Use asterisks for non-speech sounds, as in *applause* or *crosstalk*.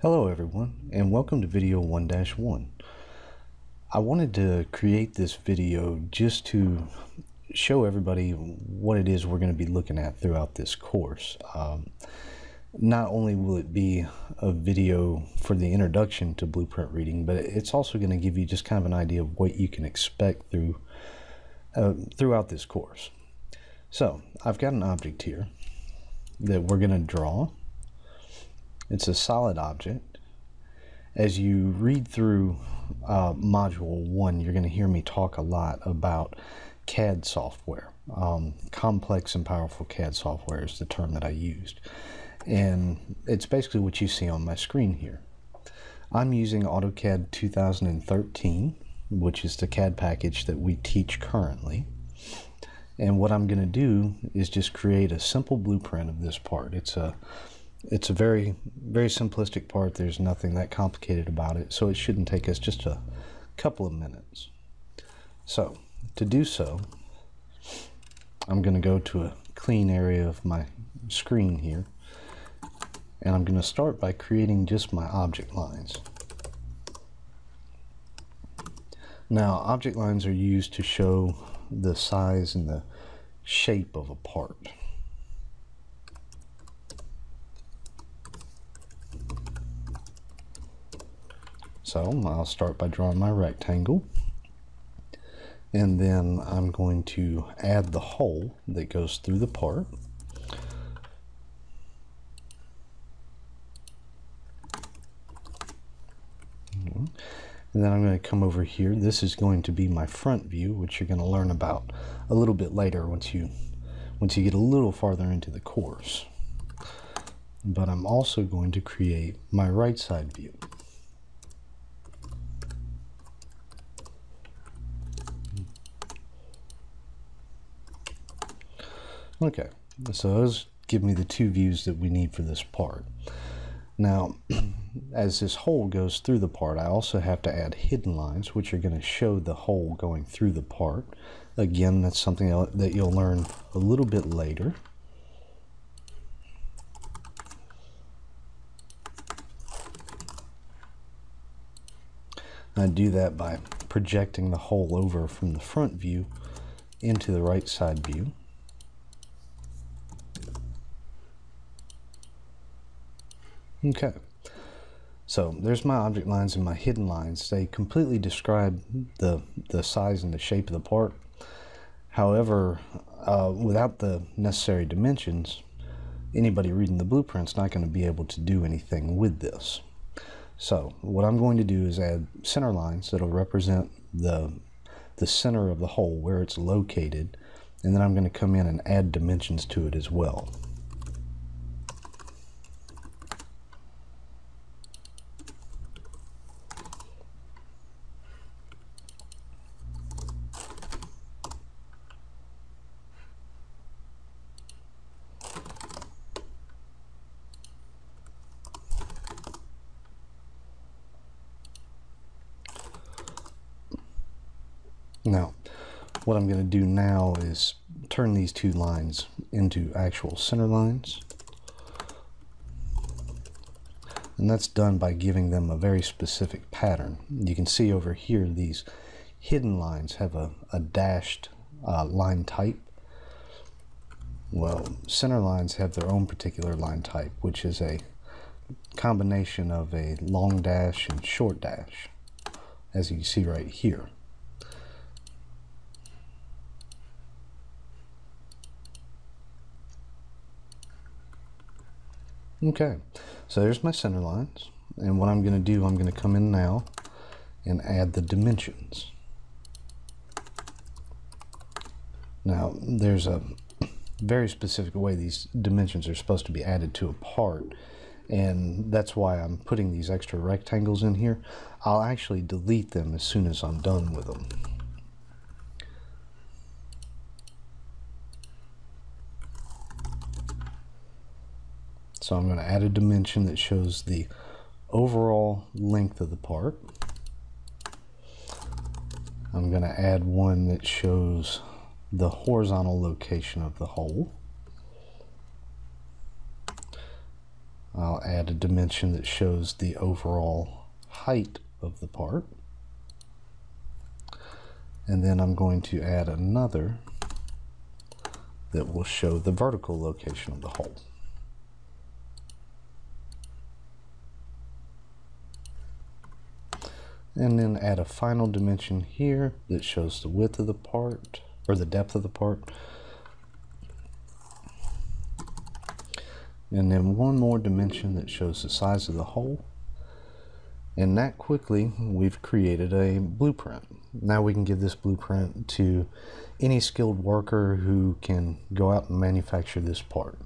Hello everyone and welcome to video 1-1. I wanted to create this video just to show everybody what it is we're going to be looking at throughout this course. Um, not only will it be a video for the introduction to blueprint reading, but it's also going to give you just kind of an idea of what you can expect through uh, throughout this course. So I've got an object here that we're going to draw it's a solid object. As you read through uh, Module 1, you're going to hear me talk a lot about CAD software. Um, complex and powerful CAD software is the term that I used. And it's basically what you see on my screen here. I'm using AutoCAD 2013, which is the CAD package that we teach currently. And what I'm going to do is just create a simple blueprint of this part. It's a it's a very, very simplistic part. There's nothing that complicated about it, so it shouldn't take us just a couple of minutes. So, to do so, I'm going to go to a clean area of my screen here, and I'm going to start by creating just my object lines. Now, object lines are used to show the size and the shape of a part. So I'll start by drawing my rectangle. And then I'm going to add the hole that goes through the part. And then I'm going to come over here. This is going to be my front view, which you're going to learn about a little bit later once you once you get a little farther into the course. But I'm also going to create my right side view. Okay, so those give me the two views that we need for this part. Now, *clears throat* as this hole goes through the part, I also have to add hidden lines, which are going to show the hole going through the part. Again, that's something that you'll learn a little bit later. I do that by projecting the hole over from the front view into the right side view. Okay, so there's my object lines and my hidden lines. They completely describe the, the size and the shape of the part. However, uh, without the necessary dimensions, anybody reading the blueprint's not going to be able to do anything with this. So what I'm going to do is add center lines that'll represent the, the center of the hole, where it's located, and then I'm going to come in and add dimensions to it as well. Now, what I'm going to do now is turn these two lines into actual center lines. And that's done by giving them a very specific pattern. You can see over here these hidden lines have a, a dashed uh, line type. Well, center lines have their own particular line type, which is a combination of a long dash and short dash, as you see right here. Okay, so there's my center lines. And what I'm going to do, I'm going to come in now and add the dimensions. Now, there's a very specific way these dimensions are supposed to be added to a part. And that's why I'm putting these extra rectangles in here. I'll actually delete them as soon as I'm done with them. So I'm going to add a dimension that shows the overall length of the part. I'm going to add one that shows the horizontal location of the hole. I'll add a dimension that shows the overall height of the part. And then I'm going to add another that will show the vertical location of the hole. And then add a final dimension here that shows the width of the part, or the depth of the part. And then one more dimension that shows the size of the hole. And that quickly, we've created a blueprint. Now we can give this blueprint to any skilled worker who can go out and manufacture this part.